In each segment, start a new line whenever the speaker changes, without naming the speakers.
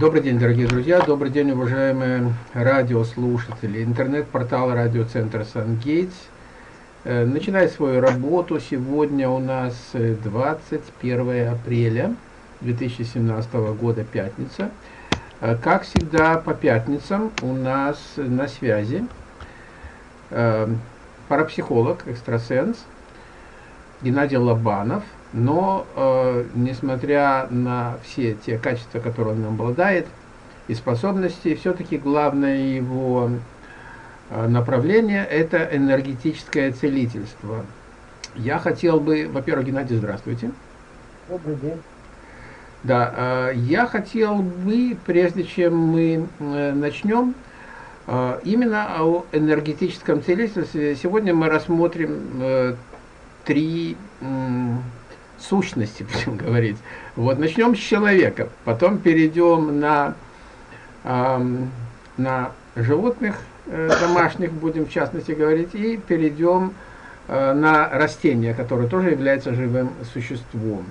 Добрый день, дорогие друзья, добрый день, уважаемые радиослушатели. Интернет-портал радиоцентра «Сангейтс» э, начинает свою работу. Сегодня у нас 21 э, апреля 2017 года, пятница. Э, как всегда, по пятницам у нас на связи парапсихолог, экстрасенс Геннадий Лобанов – но, э, несмотря на все те качества, которые он обладает, и способности, все-таки главное его э, направление – это энергетическое целительство. Я хотел бы, во-первых, Геннадий, здравствуйте.
Добрый день.
Да, э, я хотел бы, прежде чем мы э, начнем, именно о энергетическом целительстве. Сегодня мы рассмотрим три сущности, будем говорить. Вот, начнем с человека, потом перейдем на, э, на животных э, домашних, будем в частности говорить, и перейдем э, на растения, которые тоже являются живым существом.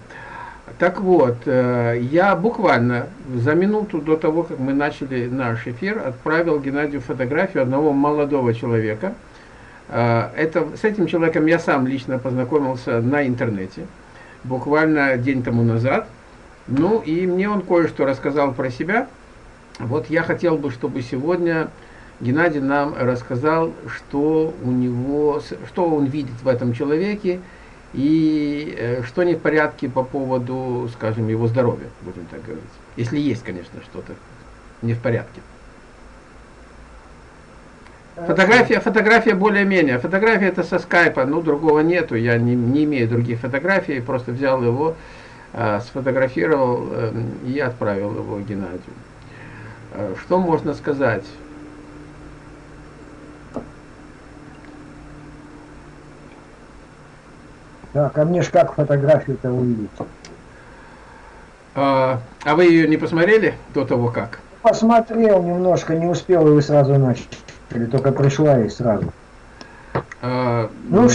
Так вот, э, я буквально за минуту до того, как мы начали наш эфир, отправил Геннадию фотографию одного молодого человека. Э, это, с этим человеком я сам лично познакомился на интернете буквально день тому назад. Ну и мне он кое-что рассказал про себя. Вот я хотел бы, чтобы сегодня Геннадий нам рассказал, что у него, что он видит в этом человеке и э, что не в порядке по поводу, скажем, его здоровья, будем так говорить. Если есть, конечно, что-то не в порядке. Фотография, фотография более-менее. Фотография это со скайпа, ну другого нету, я не, не имею других фотографий, просто взял его, э, сфотографировал э, и отправил его Геннадию. Э, что можно сказать?
Так, а мне ж как фотографию-то увидеть?
А, а вы ее не посмотрели до того как?
Посмотрел немножко, не успел, и вы сразу начали. Или только пришла и сразу?
А, ну,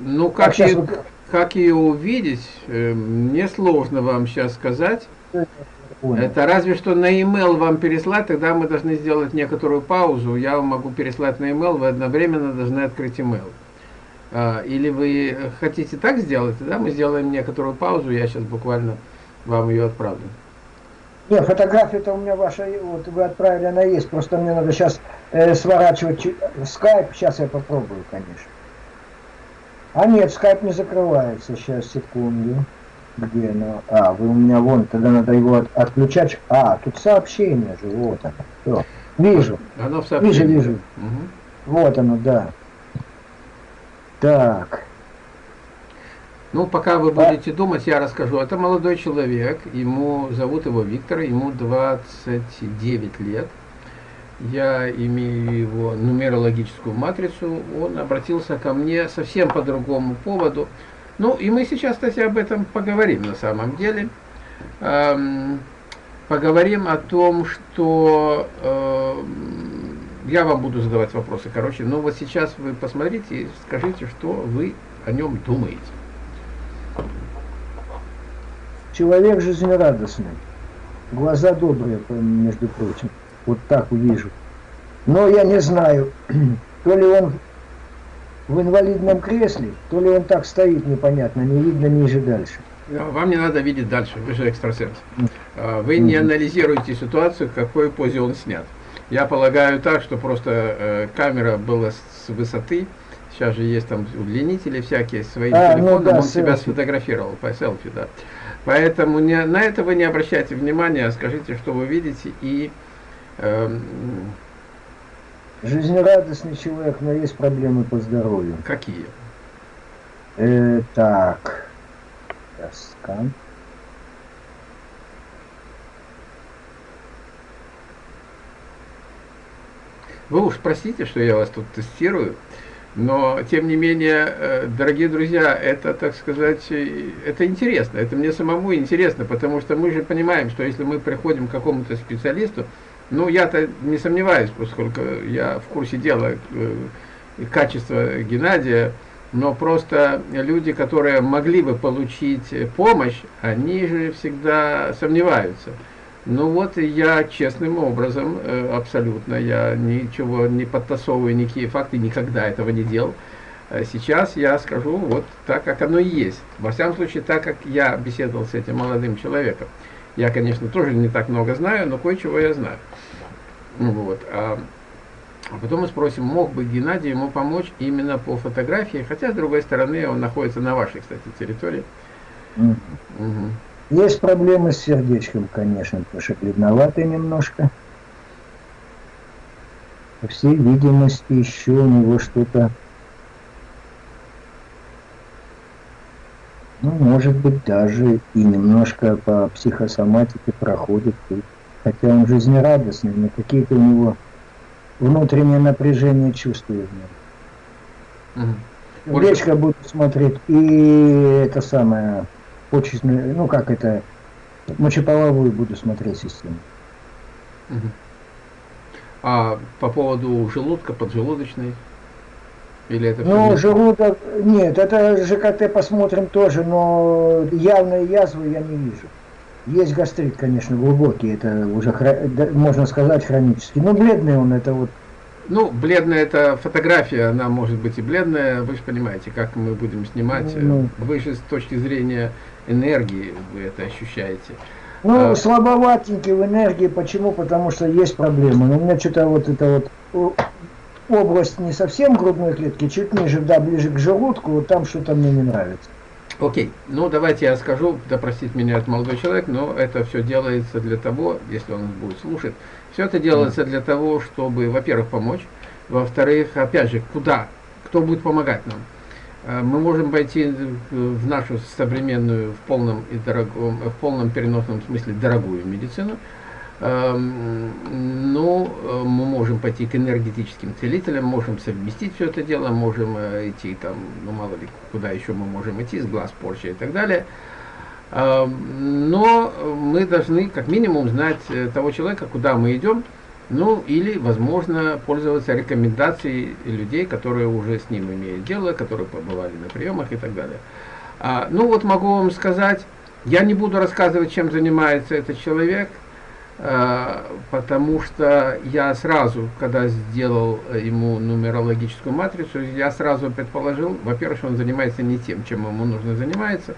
ну как, а ее, как ее увидеть, э, мне сложно вам сейчас сказать. Это разве что на e-mail вам переслать, тогда мы должны сделать некоторую паузу. Я вам могу переслать на e-mail, вы одновременно должны открыть e-mail. А, или вы хотите так сделать, тогда мы сделаем некоторую паузу, я сейчас буквально вам ее отправлю.
Не, фотография-то у меня ваша, вот вы отправили, она есть, просто мне надо сейчас э, сворачивать скайп, сейчас я попробую, конечно. А нет, скайп не закрывается, сейчас, секунду. Где оно? А, вы у меня вон, тогда надо его от, отключать. А, тут сообщение же, вот оно. Все. Вижу.
Оно в
Вижу, вижу. Угу. Вот оно, да. Так.
Ну, пока вы будете думать, я расскажу. Это молодой человек, ему зовут его Виктор, ему 29 лет. Я имею его нумерологическую матрицу. Он обратился ко мне совсем по другому поводу. Ну, и мы сейчас, кстати, об этом поговорим на самом деле. Эм, поговорим о том, что э, я вам буду задавать вопросы, короче. Но вот сейчас вы посмотрите и скажите, что вы о нем думаете.
Человек жизнерадостный, глаза добрые, между прочим, вот так увижу. Но я не знаю, то ли он в инвалидном кресле, то ли он так стоит непонятно, не видно ниже дальше.
Вам не надо видеть дальше, вы же экстрасенс. А, вы не анализируете ситуацию, в какой позе он снят. Я полагаю так, что просто э, камера была с высоты, сейчас же есть там удлинители всякие, своим а, телефоном, ну да, он селфи. себя сфотографировал по селфи, да. Поэтому не, на это вы не обращайте внимания, скажите, что вы видите, и... Э,
Жизнерадостный человек, но есть проблемы по здоровью.
Какие?
Э, так, скан.
Вы уж простите, что я вас тут тестирую. Но, тем не менее, э, дорогие друзья, это, так сказать, это интересно, это мне самому интересно, потому что мы же понимаем, что если мы приходим к какому-то специалисту, ну, я-то не сомневаюсь, поскольку я в курсе дела э, качества Геннадия, но просто люди, которые могли бы получить помощь, они же всегда сомневаются. Ну вот я честным образом, э, абсолютно, я ничего не подтасовываю, никакие факты, никогда этого не делал. Э, сейчас я скажу вот так, как оно и есть. Во всяком случае, так, как я беседовал с этим молодым человеком. Я, конечно, тоже не так много знаю, но кое-чего я знаю. Ну вот. А, а потом мы спросим, мог бы Геннадий ему помочь именно по фотографии, хотя, с другой стороны, он находится на вашей, кстати, территории.
Mm. Угу. Есть проблемы с сердечком, конечно, потому что бледноватый немножко. По всей видимости, еще у него что-то... Ну, может быть, даже и немножко по психосоматике проходит. Хотя он жизнерадостный, но какие-то у него внутреннее напряжение чувствует. Угу. Речка буду смотреть, и это самое почечную, ну как это, мочеполовую буду смотреть систему.
Угу. А по поводу желудка, поджелудочной? Или это
ну, желудок, нет, это ЖКТ посмотрим тоже, но явной язвы я не вижу. Есть гастрит, конечно, глубокий, это уже, можно сказать, хронический. Но бледный он, это вот
ну, бледная это фотография, она может быть и бледная, вы же понимаете, как мы будем снимать. Ну, вы же с точки зрения энергии вы это ощущаете.
Ну, а, слабоватенький в энергии, почему? Потому что есть проблемы. Но у меня что-то вот это вот область не совсем грудной клетки, чуть ниже, да, ближе к желудку, вот там что-то мне не нравится.
Окей, ну давайте я скажу, да простит меня этот молодой человек, но это все делается для того, если он будет слушать, все это делается для того, чтобы, во-первых, помочь, во-вторых, опять же, куда, кто будет помогать нам. Э, мы можем пойти в нашу современную, в полном, и дорогом, в полном переносном смысле дорогую медицину, но э, мы можем пойти к энергетическим целителям, можем совместить все это дело, можем э, идти там, ну мало ли, куда еще мы можем идти, с глаз порча и так далее. Но мы должны как минимум знать э, того человека, куда мы идем, ну или, возможно, пользоваться рекомендацией людей, которые уже с ним имеют дело, которые побывали на приемах и так далее. А, ну вот могу вам сказать, я не буду рассказывать, чем занимается этот человек, потому что я сразу, когда сделал ему нумерологическую матрицу, я сразу предположил, во-первых, он занимается не тем, чем ему нужно заниматься,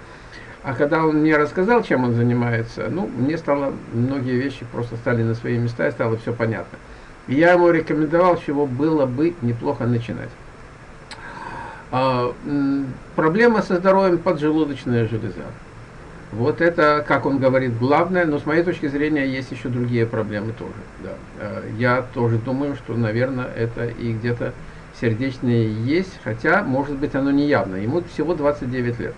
а когда он мне рассказал, чем он занимается, ну, мне стало, многие вещи просто стали на свои места, и стало все понятно. И я ему рекомендовал, чего было бы неплохо начинать. А, проблема со здоровьем поджелудочная железа. Вот это, как он говорит, главное, но с моей точки зрения есть еще другие проблемы тоже. Да. А, я тоже думаю, что, наверное, это и где-то сердечное есть, хотя, может быть, оно не явно. Ему всего 29 лет.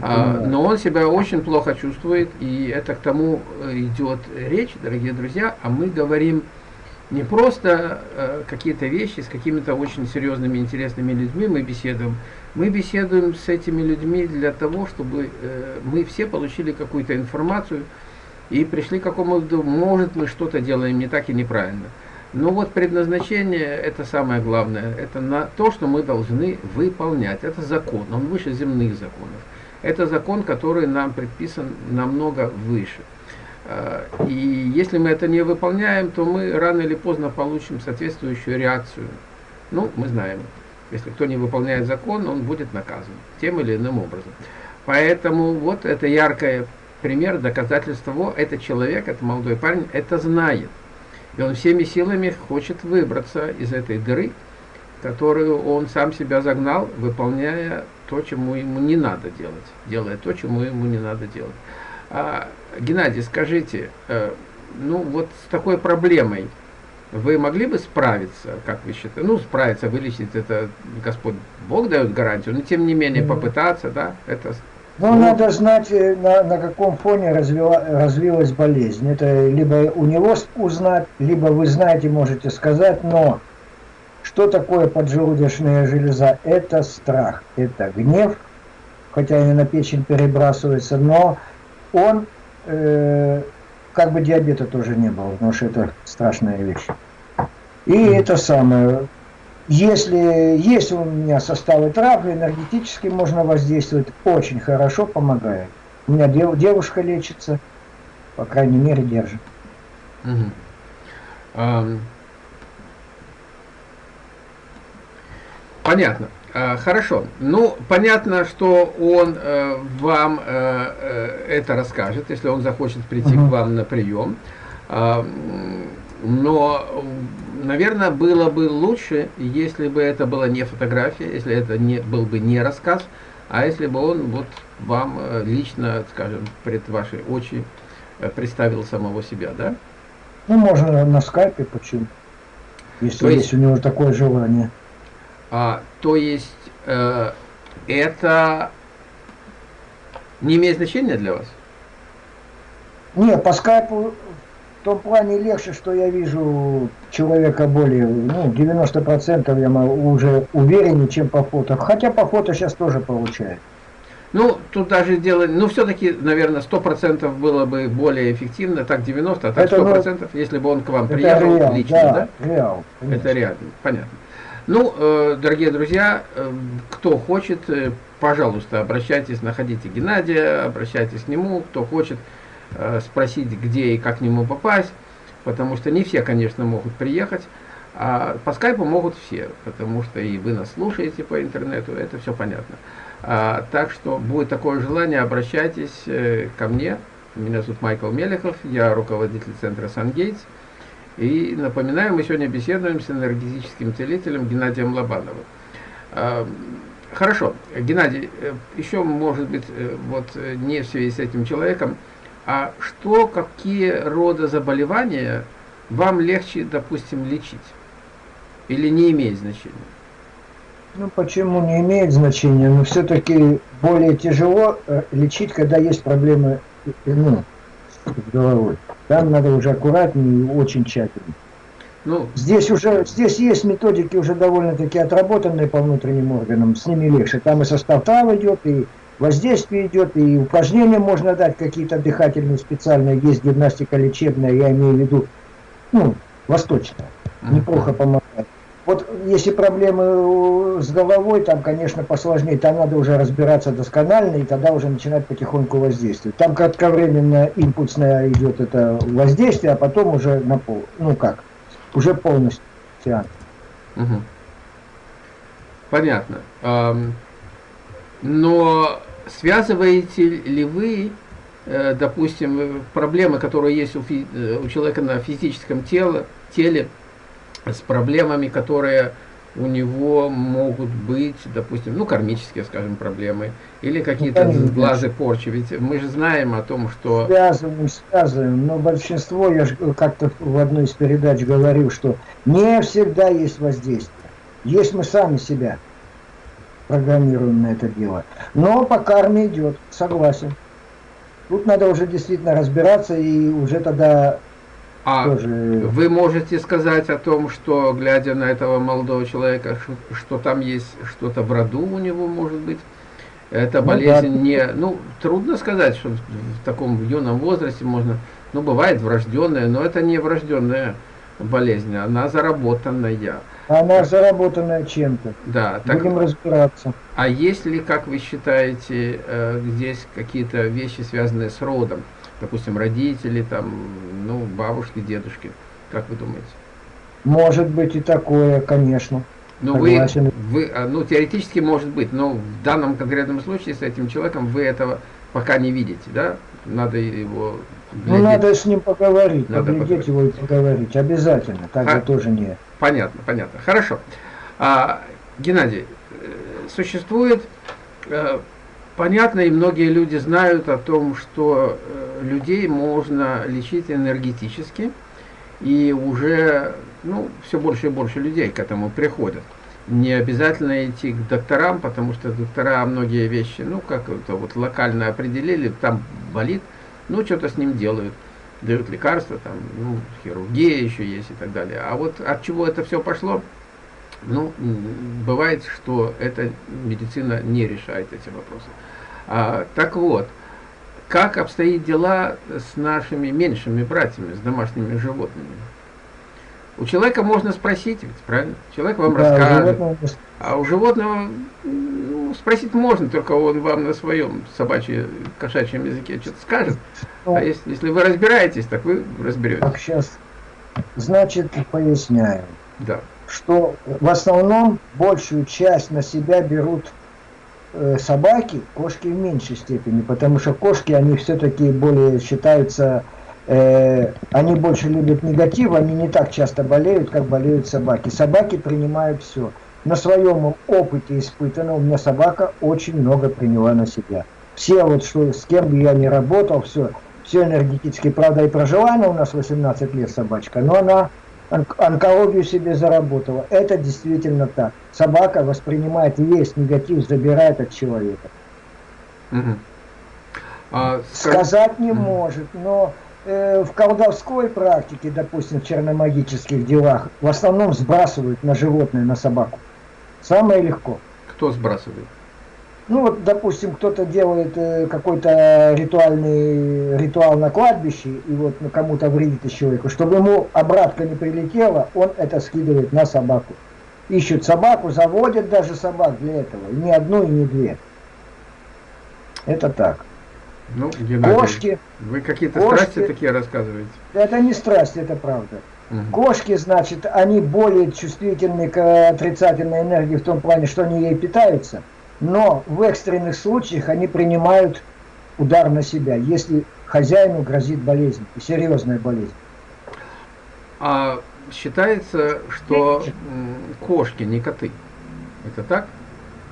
А, но он себя очень плохо чувствует, и это к тому э, идет речь, дорогие друзья, а мы говорим не просто э, какие-то вещи с какими-то очень серьезными, интересными людьми мы беседуем, мы беседуем с этими людьми для того, чтобы э, мы все получили какую-то информацию и пришли к какому-то, может мы что-то делаем не так и неправильно. Но вот предназначение, это самое главное, это на то, что мы должны выполнять. Это закон, он выше земных законов. Это закон, который нам предписан намного выше. А, и если мы это не выполняем, то мы рано или поздно получим соответствующую реакцию. Ну, мы знаем, если кто не выполняет закон, он будет наказан тем или иным образом. Поэтому вот это яркое пример, доказательство этот человек, этот молодой парень, это знает. И он всеми силами хочет выбраться из этой дыры, которую он сам себя загнал, выполняя то, чему ему не надо делать, делая то, чему ему не надо делать. Геннадий, скажите, э, ну вот с такой проблемой вы могли бы справиться, как вы считаете? Ну, справиться, вылечить, это Господь Бог дает гарантию, но тем не менее попытаться, да, это...
Ну, надо знать, э, на, на каком фоне развила, развилась болезнь. Это либо у него узнать, либо вы знаете, можете сказать, но что такое поджелудочная железа? Это страх, это гнев, хотя и на печень перебрасывается, но он, э, как бы диабета тоже не было, потому что это страшная вещь. И mm. это самое, если есть у меня составы травли, энергетически можно воздействовать, очень хорошо помогает. У меня дев, девушка лечится, по крайней мере, держит.
Угу. А, понятно. А, хорошо. Ну, понятно, что он э, вам э, э, это расскажет, если он захочет прийти угу. к вам на прием. А, но, наверное, было бы лучше, если бы это была не фотография, если это не был бы не рассказ, а если бы он вот вам э, лично, скажем, пред ваши очи э, представил самого себя, да?
Ну, можно на скайпе, почему? Если то есть, есть у него такое желание.
А, то есть, э, это не имеет значения для вас?
Нет, по скайпу в том плане легче, что я вижу человека более, ну, 90% я уже увереннее, чем по фото. Хотя по фото сейчас тоже получаю.
Ну, тут даже дело, ну, все-таки, наверное, 100% было бы более эффективно, так 90, а так это, 100%, ну, если бы он к вам приехал реал, лично, да? да? Реал. Конечно. Это реально, понятно. Ну, э, дорогие друзья, э, кто хочет, э, пожалуйста, обращайтесь, находите Геннадия, обращайтесь к нему, кто хочет, спросить, где и как к нему попасть, потому что не все, конечно, могут приехать, а по скайпу могут все, потому что и вы нас слушаете по интернету, это все понятно. А, так что будет такое желание, обращайтесь ко мне. Меня зовут Майкл Мелехов, я руководитель центра Сангейтс. И напоминаю, мы сегодня беседуем с энергетическим целителем Геннадием Лобановым. А, хорошо, Геннадий, э, еще, может быть, вот не в связи с этим человеком, а что, какие рода заболевания вам легче, допустим, лечить? Или не имеет значения?
Ну, почему не имеет значения? Но все-таки более тяжело э, лечить, когда есть проблемы э, ну, с головой. Там надо уже аккуратнее и очень тщательно. Ну, здесь уже здесь есть методики уже довольно-таки отработанные по внутренним органам, с ними легче. Там и состав трав идет, и воздействие идет, и упражнения можно дать какие-то дыхательные специальные, есть гимнастика лечебная, я имею в виду, ну, восточная, неплохо помогает. Вот если проблемы с головой, там, конечно, посложнее, там надо уже разбираться досконально, и тогда уже начинать потихоньку воздействовать. Там кратковременно импульсное идет это воздействие, а потом уже на пол, ну как, уже полностью.
Угу. Понятно. Но связываете ли вы, э, допустим, проблемы, которые есть у, э, у человека на физическом теле, теле, с проблемами, которые у него могут быть, допустим, ну, кармические, скажем, проблемы, или какие-то глазы порчи. Ведь мы же знаем о том, что...
Связываем, связываем, но большинство, я же как-то в одной из передач говорил, что не всегда есть воздействие. Есть мы сами себя программируем на это дело. Но по карме идет, согласен. Тут надо уже действительно разбираться и уже тогда
а тоже... вы можете сказать о том, что, глядя на этого молодого человека, что, что там есть что-то в роду у него, может быть? Эта ну, болезнь да. не... Ну, трудно сказать, что в таком юном возрасте можно... Ну, бывает врожденная, но это не врожденная болезнь, она заработанная.
Она заработанная чем-то.
Да.
Так, Будем разбираться.
А есть ли, как вы считаете, э, здесь какие-то вещи, связанные с родом? Допустим, родители, там, ну, бабушки, дедушки. Как вы думаете?
Может быть и такое, конечно.
Ну, вы, вы, а, ну, теоретически может быть, но в данном конкретном случае с этим человеком вы этого пока не видите, да? Надо его
глядеть. Ну, надо с ним поговорить, надо поглядеть его и поговорить, обязательно, так а, же тоже не...
Понятно, понятно, хорошо. А, Геннадий, э, существует, э, понятно, и многие люди знают о том, что э, людей можно лечить энергетически, и уже, ну, все больше и больше людей к этому приходят. Не обязательно идти к докторам, потому что доктора многие вещи, ну, как это вот локально определили, там болит, ну, что-то с ним делают, дают лекарства, там, ну, хирургия еще есть и так далее. А вот от чего это все пошло, ну, бывает, что эта медицина не решает эти вопросы. А, так вот, как обстоит дела с нашими меньшими братьями, с домашними животными? У человека можно спросить, ведь, правильно? Человек вам да, расскажет. А у животного ну, спросить можно, только он вам на своем собачьем, кошачьем языке что-то скажет. Ну, а если, если вы разбираетесь, так вы разберетесь. Так,
сейчас. Значит, поясняю.
Да.
Что в основном большую часть на себя берут э, собаки, кошки в меньшей степени, потому что кошки, они все-таки более считаются э, они больше любят негатив, они не так часто болеют, как болеют собаки. Собаки принимают все. На своем опыте испытано, у меня собака очень много приняла на себя. Все вот, что, с кем бы я ни работал, все, все энергетически, правда, и прожила у нас 18 лет собачка, но она онкологию себе заработала. Это действительно так. Собака воспринимает весь негатив, забирает от человека. Угу. А, Сказать не угу. может, но Э, в колдовской практике, допустим, в черномагических делах, в основном сбрасывают на животное, на собаку. Самое легко.
Кто сбрасывает?
Ну вот, допустим, кто-то делает э, какой-то ритуальный ритуал на кладбище, и вот ну, кому-то вредит человеку, чтобы ему обратка не прилетела, он это скидывает на собаку. Ищут собаку, заводят даже собак для этого, и не одну, и не две. Это так.
Ну, Геннадий, кошки. Вы какие-то страсти такие рассказываете?
Это не страсть, это правда. Угу. Кошки, значит, они более чувствительны к отрицательной энергии в том плане, что они ей питаются, но в экстренных случаях они принимают удар на себя, если хозяину грозит болезнь, серьезная болезнь.
А считается, что кошки не коты. Это так?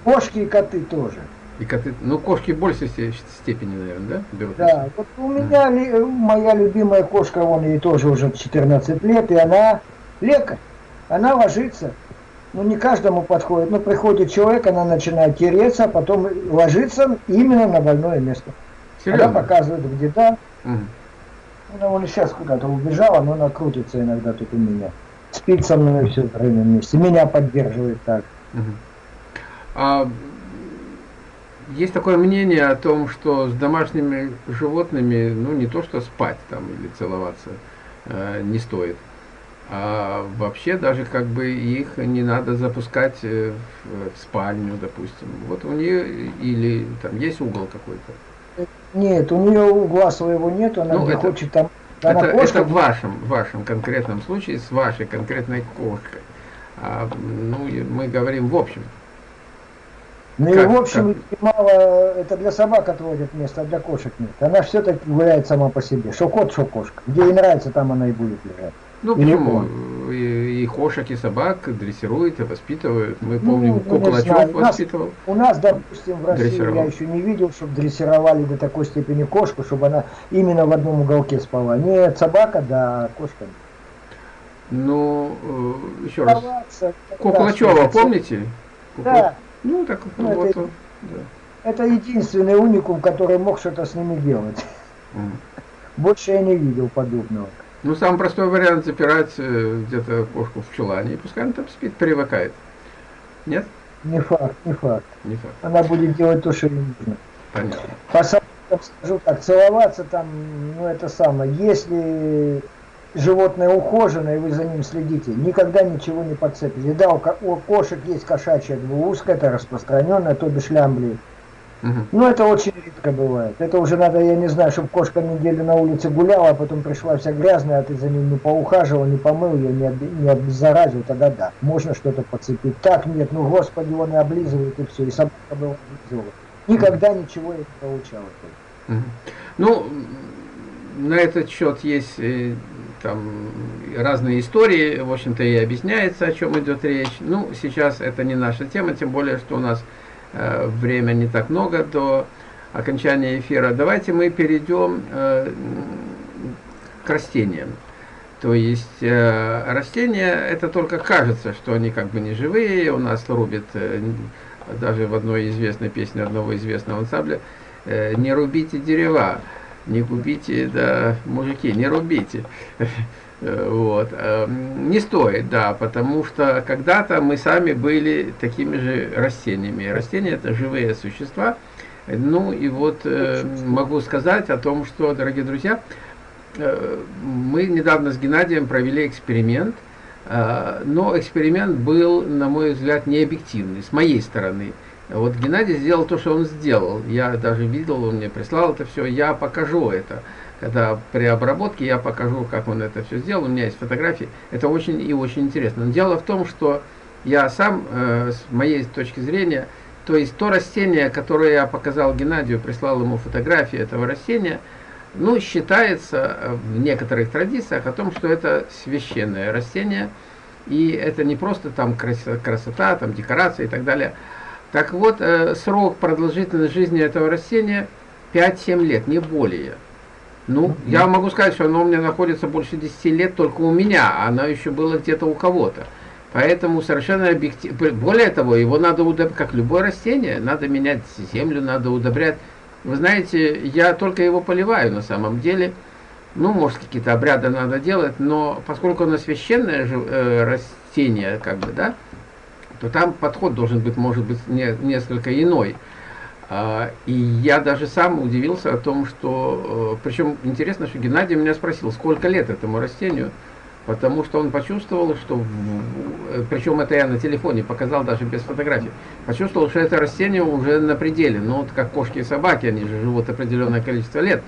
Кошки и коты тоже.
И коты, ну, кошки в большей степени, наверное, да?
Берут да, вот у меня ли, моя любимая кошка, вон ей тоже уже 14 лет, и она лекарь. Она ложится, ну не каждому подходит, но приходит человек, она начинает тереться, а потом ложится именно на больное место. Серьезно? Она показывает, где да. Угу. Она вон сейчас куда-то убежала, но она крутится иногда тут у меня. Спит со мной все время вместе, меня поддерживает так. Угу.
А есть такое мнение о том, что с домашними животными, ну не то что спать там или целоваться э, не стоит, а вообще даже как бы их не надо запускать э, в, в спальню, допустим. Вот у нее или там есть угол какой-то?
Нет, у нее угла своего нет, она ну, не это, хочет там.
Она это, кошка... это в вашем, в вашем конкретном случае с вашей конкретной кошкой. А, ну, мы говорим в общем.
Ну как, и в общем, как? мало, это для собак отводят место, а для кошек нет. Она все-таки гуляет сама по себе. Что кот, что кошка. Где ей нравится, там она и будет лежать.
Ну почему? И, и кошек, и собак дрессируют, и воспитывают. Мы ну, помним, ну, Куколачев воспитывал.
У нас, допустим, в России я еще не видел, чтобы дрессировали до такой степени кошку, чтобы она именно в одном уголке спала. Нет, собака, да, кошка.
Ну, э, еще раз. Куколачева, помните?
Да.
Ну, так ну, вот, это,
да. это единственный уникум, который мог что-то с ними делать. Mm. Больше я не видел подобного.
Ну, самый простой вариант запирать э, где-то кошку в чулане, и пускай она там спит, привыкает. Нет?
Не факт, не факт. Не факт. Она будет делать то, что ей нужно.
Понятно.
По скажу так, целоваться там, ну это самое, если животное ухоженное, и вы за ним следите, никогда ничего не подцепите. Да, у, у кошек есть кошачья двуушка, это распространенное, то бишь лямбли. Угу. Но это очень редко бывает. Это уже надо, я не знаю, чтобы кошка неделю на улице гуляла, а потом пришла вся грязная, а ты за ним не поухаживал, не помыл ее, не, об, не обеззаразил, тогда да, можно что-то подцепить. Так нет, ну господи, он и облизывает, и все, и собака была облизывала. Никогда ничего я не получалось.
Угу. Ну, на этот счет есть э, там разные истории, в общем-то и объясняется, о чем идет речь. Ну, сейчас это не наша тема, тем более, что у нас э, время не так много до окончания эфира. Давайте мы перейдем э, к растениям. То есть э, растения, это только кажется, что они как бы не живые, у нас рубят, э, даже в одной известной песне одного известного ансамбля, не рубите дерева не губите, да, мужики, не рубите. Вот. Эм, не стоит, да, потому что когда-то мы сами были такими же растениями. Растения это живые существа. Ну и вот э, могу сказать о том, что, дорогие друзья, э, мы недавно с Геннадием провели эксперимент. А, но эксперимент был, на мой взгляд, необъективный, с моей стороны. Вот Геннадий сделал то, что он сделал. Я даже видел, он мне прислал это все, я покажу это. Когда при обработке я покажу, как он это все сделал, у меня есть фотографии. Это очень и очень интересно. Но дело в том, что я сам, э, с моей точки зрения, то есть то растение, которое я показал Геннадию, прислал ему фотографии этого растения, ну, считается в некоторых традициях о том, что это священное растение, и это не просто там красота, там декорация и так далее. Так вот, э, срок продолжительности жизни этого растения 5-7 лет, не более. Ну, я могу сказать, что оно у меня находится больше 10 лет только у меня, а оно еще было где-то у кого-то. Поэтому совершенно объективно, более того, его надо удобрять, как любое растение, надо менять землю, надо удобрять. Вы знаете, я только его поливаю на самом деле. Ну, может, какие-то обряды надо делать, но поскольку оно священное э, растение, как бы, да, то там подход должен быть, может быть, не, несколько иной. А, и я даже сам удивился о том, что... Э, Причем интересно, что Геннадий меня спросил, сколько лет этому растению, потому что он почувствовал, что... Э, Причем это я на телефоне показал даже без фотографий. Почувствовал, что это растение уже на пределе. Ну, вот как кошки и собаки, они же живут определенное количество лет.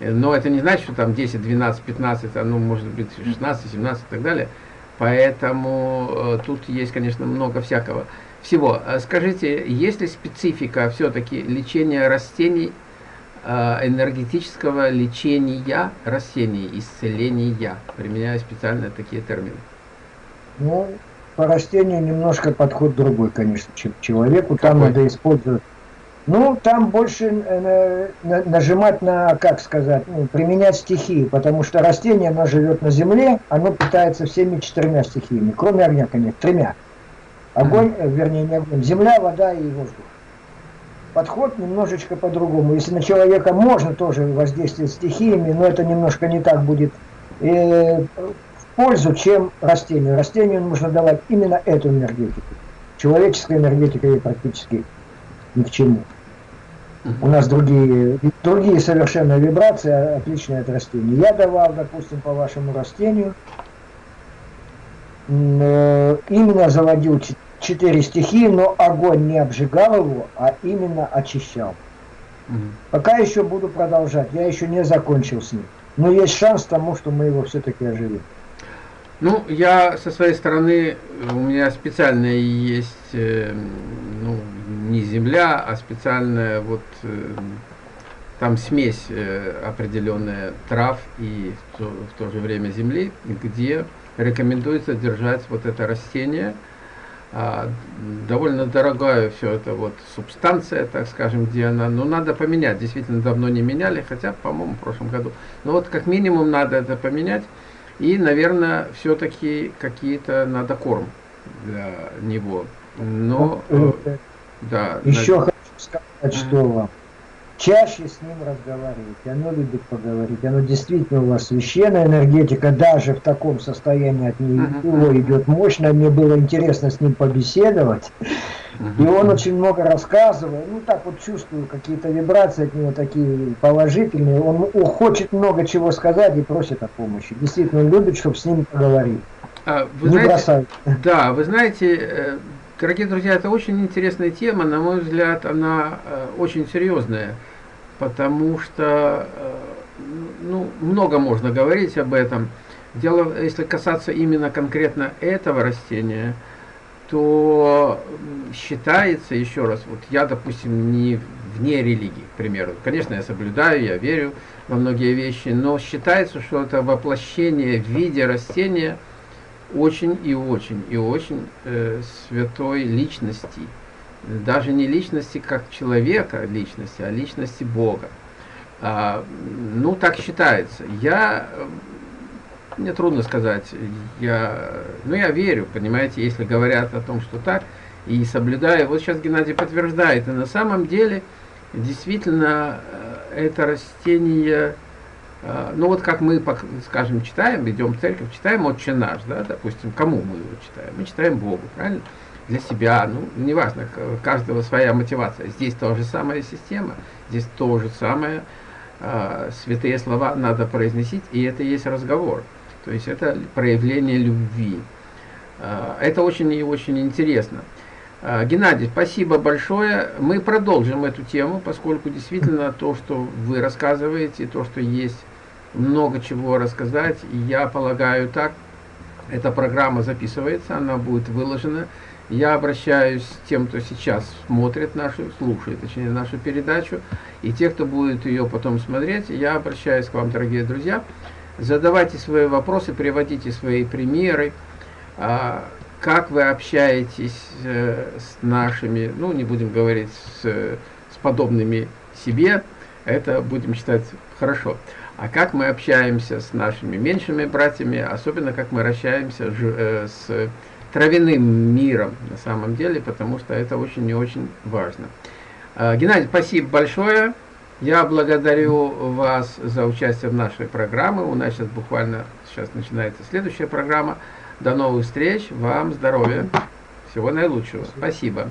Э, но это не значит, что там 10, 12, 15, а ну, может быть, 16, 17 и так далее. Поэтому э, тут есть, конечно, много всякого всего. А скажите, есть ли специфика все-таки лечения растений, а, энергетического лечения растений, исцеления, применяя специально такие термины?
Ну, по растению немножко подход другой, конечно, чем к человеку. Там Какой? надо использовать ну, там больше э, нажимать на, как сказать, ну, применять стихии, потому что растение, оно живет на земле, оно питается всеми четырьмя стихиями, кроме огня, конечно, тремя. Огонь, вернее, не огонь, земля, вода и воздух. Подход немножечко по-другому. Если на человека можно тоже воздействовать стихиями, но это немножко не так будет э, в пользу, чем растению. Растению нужно давать именно эту энергетику. Человеческая энергетика ей практически ни к чему. У нас другие, другие совершенно вибрации, отличные от растений. Я давал, допустим, по вашему растению, э, именно заводил четыре стихии, но огонь не обжигал его, а именно очищал. Угу. Пока еще буду продолжать, я еще не закончил с ним. Но есть шанс тому, что мы его все-таки оживим.
Ну, я со своей стороны, у меня специально есть, э, ну, не земля, а специальная вот э, там смесь э, определенная трав и в то, в то же время земли, где рекомендуется держать вот это растение, а, довольно дорогая все это вот субстанция, так скажем, где она, ну надо поменять, действительно давно не меняли, хотя, по-моему, в прошлом году, но вот как минимум надо это поменять, и, наверное, все-таки какие-то надо корм для него, но,
э, да. Еще хочу сказать, что вам чаще с ним разговаривайте, оно любит поговорить, оно действительно у вас священная энергетика, даже в таком состоянии от него uh идет мощно, мне было интересно с ним побеседовать, и он очень много рассказывает, ну так вот чувствую какие-то вибрации от него такие положительные, он хочет много чего сказать и просит о помощи, действительно он любит, чтобы с ним поговорить.
А, вы Не знаете, Да, вы знаете, э, Дорогие друзья, это очень интересная тема, на мой взгляд, она э, очень серьезная, потому что э, ну, много можно говорить об этом. Дело, если касаться именно конкретно этого растения, то считается, еще раз, вот я, допустим, не вне религии, к примеру. Конечно, я соблюдаю, я верю во многие вещи, но считается, что это воплощение в виде растения – очень и очень и очень э, святой личности. Даже не личности как человека личности, а личности Бога. А, ну, так считается. Я, мне трудно сказать, я, ну, я верю, понимаете, если говорят о том, что так, и соблюдаю. Вот сейчас Геннадий подтверждает, и на самом деле, действительно, э, это растение а, ну вот как мы, скажем, читаем, идем в церковь, читаем «Отче наш», да, допустим, кому мы его читаем? Мы читаем Богу, правильно? Для себя, ну, неважно, у каждого своя мотивация. Здесь тоже самая система, здесь то же самое, э, святые слова надо произносить, и это есть разговор. То есть это проявление любви. Это очень и очень интересно. Геннадий, спасибо большое. Мы продолжим эту тему, поскольку действительно то, что вы рассказываете, то, что есть много чего рассказать, я полагаю так, эта программа записывается, она будет выложена. Я обращаюсь к тем, кто сейчас смотрит нашу, слушает, точнее, нашу передачу, и те, кто будет ее потом смотреть, я обращаюсь к вам, дорогие друзья. Задавайте свои вопросы, приводите свои примеры, а, как вы общаетесь э, с нашими, ну, не будем говорить с, с подобными себе, это будем считать хорошо а как мы общаемся с нашими меньшими братьями, особенно как мы общаемся э, с травяным миром на самом деле, потому что это очень и очень важно. Э, Геннадий, спасибо большое. Я благодарю вас за участие в нашей программе. У нас сейчас буквально сейчас начинается следующая программа. До новых встреч. Вам здоровья. Всего наилучшего. Спасибо.